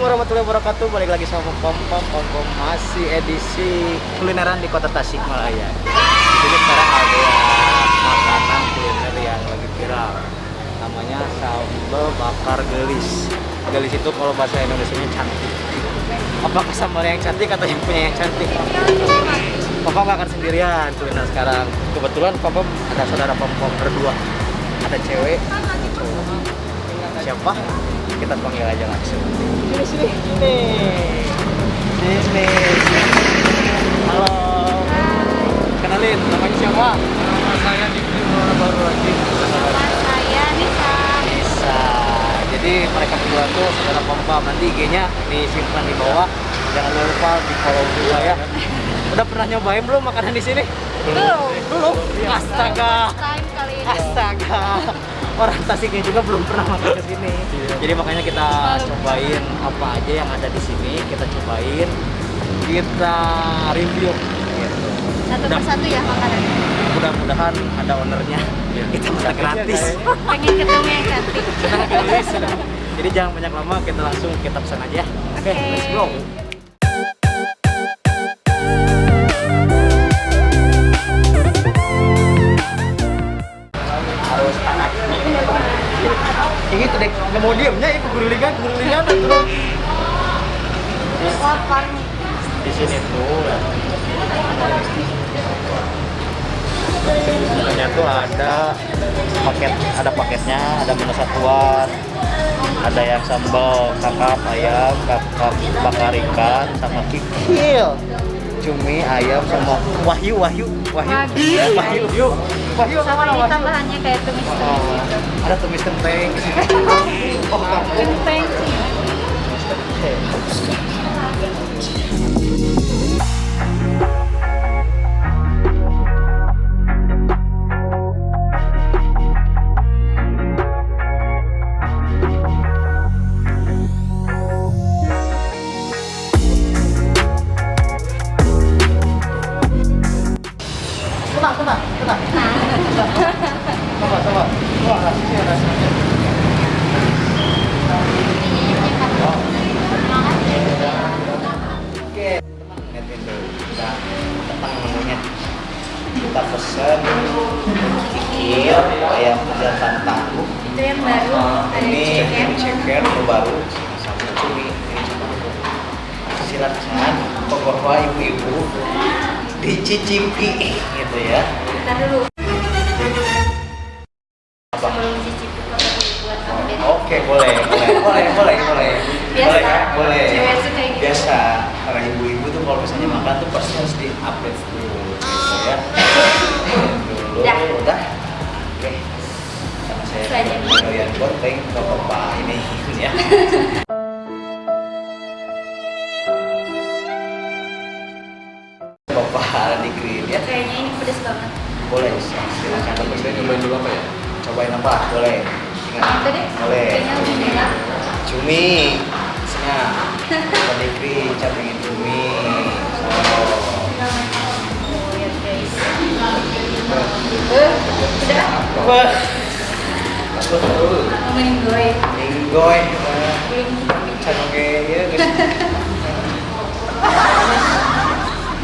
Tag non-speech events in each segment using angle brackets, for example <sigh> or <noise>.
warahmatullahi wabarakatuh. Balik lagi sama Pom Pom Pom Pom masih edisi kulineran di Kota Tasikmalaya. Di sini sekarang ada makanan kuliner yang lagi viral. Namanya sambal bakar gelis. Gelis itu kalau bahasa Indonesia cantik. Apakah sambal yang cantik atau yang punya yang cantik? Papa akan sendirian kuliner sekarang. Kebetulan Papa ada saudara Pom Pom berdua. Ada cewek. Siapa? Kita panggil aja langsung. Sini sini. Sini. Sini. Halo. Kenalin, namanya siapa? Nama saya orang baru lagi. saya Nisa Bisa. Jadi mereka berdua tuh saudara Pom Pom. Nanti IG-nya disimpan di bawah. Jangan lupa di follow juga ya. Udah pernah nyobain belum makanan di sini? Belum. Belum. Astaga. Astaga. Orang Tasiknya juga belum pernah makan ke sini. Jadi makanya kita cobain apa aja yang ada di sini, kita cobain, kita review gitu. satu Udah. persatu ya makanannya Mudah-mudahan ada ownernya. Kita bisa gratis. pengen ketemu yang cantik Kita <laughs> gratis. Jadi jangan banyak lama, kita langsung kita pesan aja. ya. Oke, Oke. let's go. Mau diemnya itu gurulingan gurulingan terus lapar di sini tuh. Sebenarnya tuh ada paket ada paketnya ada menu satuan ada yang sambal kakap ayam kakap bakar ikan sama kikil cumi ayam sama wahyu wahyu wahyu. Wahyu. wahyu. Wahyu. Apa sama ini wahyu tambahannya kayak tumis Oh, ada tumis kenteng. <laughs> Oh dulu kita tenang menunya kita pesen kikil ayam jantan tahu itu yang baru? Ada ini yang baru. Sama cumi ini cuma silakan pokoknya ibu-ibu. Dicicipi gitu ya. Kita dulu. Apa? Sebelum cicipi Oke, boleh, boleh, boleh, boleh, boleh. Biasa. Boleh, kan? boleh. Cewek suka kayak gitu. Biasa. Para ibu-ibu tuh kalau misalnya makan tuh pasti harus di-update dulu, gitu ya. Dulu, Dah. udah. Oke. Sama saya kalian bonteng ke bapak ini ya. Bapak Dikrin ya. kayaknya ini pedes banget Boleh, silakan. Saya cobain dulu apa ya? Cobain apa? Boleh. deh Boleh. kayaknya lebih enak cumi Betul. ngomongin gue Minggoy belum Cano kayak ya guys.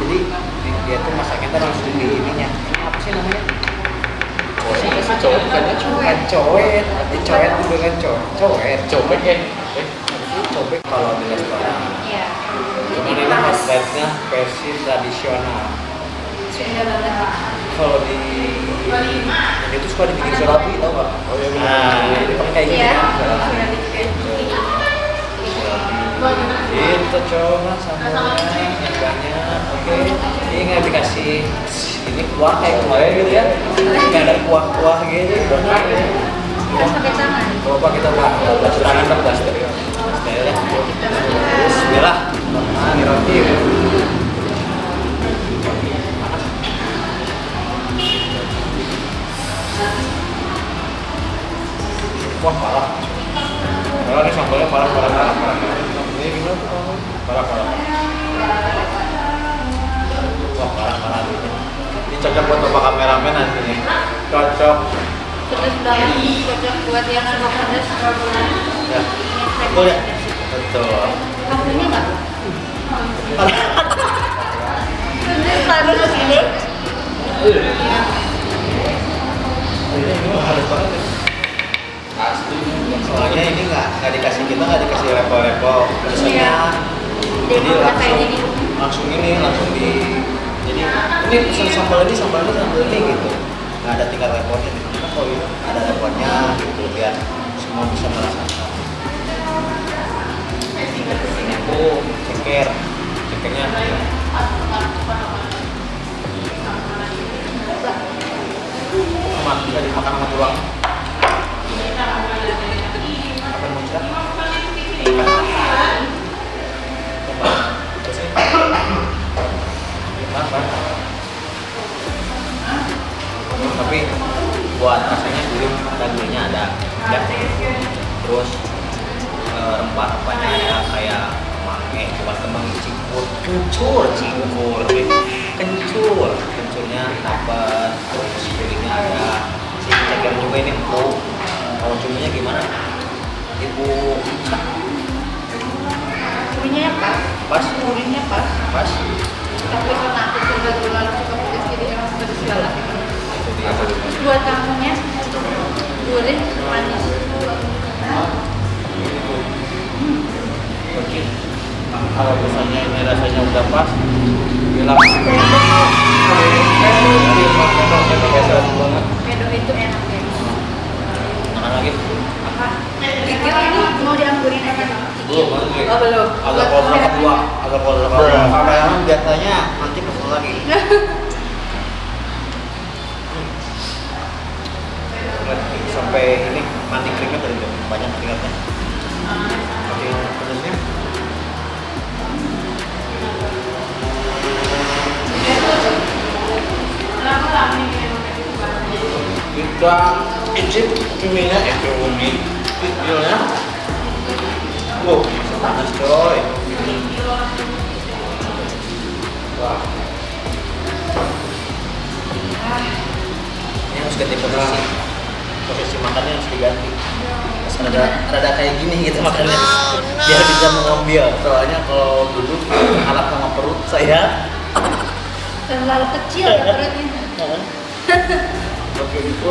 Jadi di- dia tuh masaknya tuh langsung di ininya. Ini apa sih namanya? Cowok. Bukannya cowok. Bukan coet Tapi coet itu dengan co- coet Cowok eh. Eh, Cobek kalau di restoran. Ya Cuman ini outletnya versi tradisional. Sudah banget kalau di yang itu suka dibikin surabi tau gak? Oh iya benar. Nah, ini pakai kayak gini iya kan? sudah Surabi. dikasih Itu coba sambalnya yang banyak. Oke, ini nggak dikasih ini kuah kayak kemarin gitu ya? Nggak ada kuah-kuah gitu. Harus pakai tangan Coba kita buat tangan dong, Parah. Ini cocok buat bapak kameramen nantinya. Cocok. pedes banget cocok buat yang suka pedes Ya. Betul ya? betul Kampungnya nggak? Ini selalu begini. Asli. soalnya ini nggak nggak dikasih kita nggak dikasih level-level biasanya jadi langsung langsung ini langsung di ini pesan sambal ini sambal ini sambal ini gitu. Nggak ada tingkat levelnya di sini kalau ini ada levelnya gitu biar semua bisa merasakan. Ini tuh ceker cekernya. Sama bisa dimakan sama tulang. Apa yang ini empuk. Kalau cuminya gimana? Ibu Ica, Kurinya pas. pas, Kurinya pas. pas. Tapi karena aku sudah bulan suka pedas jadi emang pedas buat kampungnya gurih, manis. Oke. Kalau misalnya ini rasanya udah pas, bilang banget. Pedo itu enak ya. Makan lagi. Apa? Kikil ini mau dianggurin aja. Belum, lagi. Oh belum. Agak kotor kedua, agak kotor kedua. Kameramen biasanya nanti pesen lagi. Sampai ini mandi keringat dari jam banyak keringatnya. Oke, pedasnya. Kita icip cuminya, eh cumi, videonya. Wow, panas coy. Wah. Ini harus ganti posisi. Posisi makannya harus diganti. Terus ada rada kayak gini gitu makannya. Biar bisa mengambil. Soalnya kalau duduk alat sama perut saya. Terlalu kecil ya <laughs> perutnya. Oke gitu.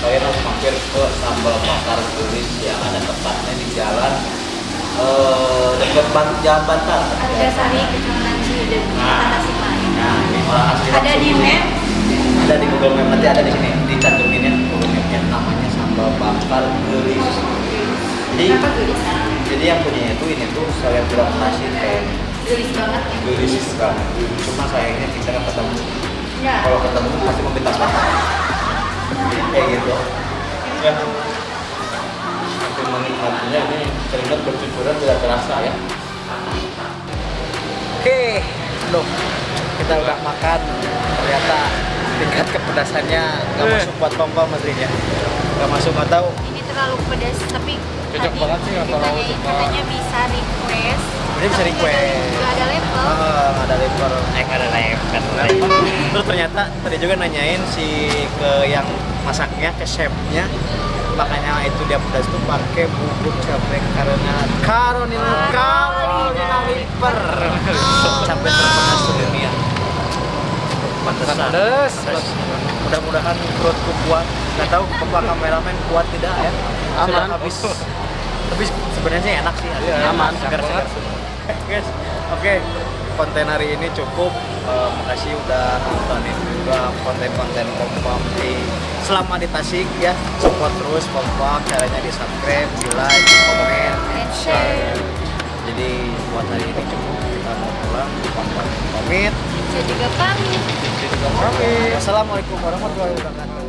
kalian harus mampir ke sambal bakar tulis yang ada tempatnya di jalan eh dekat jalan Bantar Ada sari kecamatan Ciledug, Nah. Nah Ada di map. ada di Google Map nanti ada di sini. Dicantumin ya Google Mapnya namanya sambal bakar gelis. Jadi jadi yang punya itu ini tuh saya bilang nasi kayak Gelis banget ya. gelis banget. Cuma sayangnya kita nggak ketemu. Ya. kalau ketemu pasti meminta maaf kayak gitu. Ya. Tapi menikmatinya ini keringat bercucuran tidak terasa ya. Oke aduh kita udah makan. Ternyata tingkat kepedasannya nggak masuk buat pom pom ya? Nggak masuk atau Ini terlalu pedas tapi Cocok tadi banget sih, suka. katanya bisa request. Ini bisa request. nggak ada level. Ah, nggak ada lever eh nggak ada lever terus ternyata tadi juga nanyain si ke yang masaknya ke chefnya. Makanya itu dia pedas tuh pakai bubuk cabai karena karonil karonil liver cabai terpedas dunia. Pantesan. Pedes. mudah-mudahan perutku kuat. Nggak tahu bapak kameramen kuat tidak ya. Sudah Aman. habis. Tapi sebenarnya enak sih. Iya, aman enak segar segar. banget. <laughs> guys oke konten hari ini cukup. Eh, makasih udah nontonin juga konten-konten kompam di selama di Tasik ya. Support terus kompam caranya di subscribe di like di komen. And share. jadi buat hari ini cukup kita mau pulang kompam pamit. Saya juga pamit. Jadi juga pamit. Wassalamualaikum warahmatullahi wabarakatuh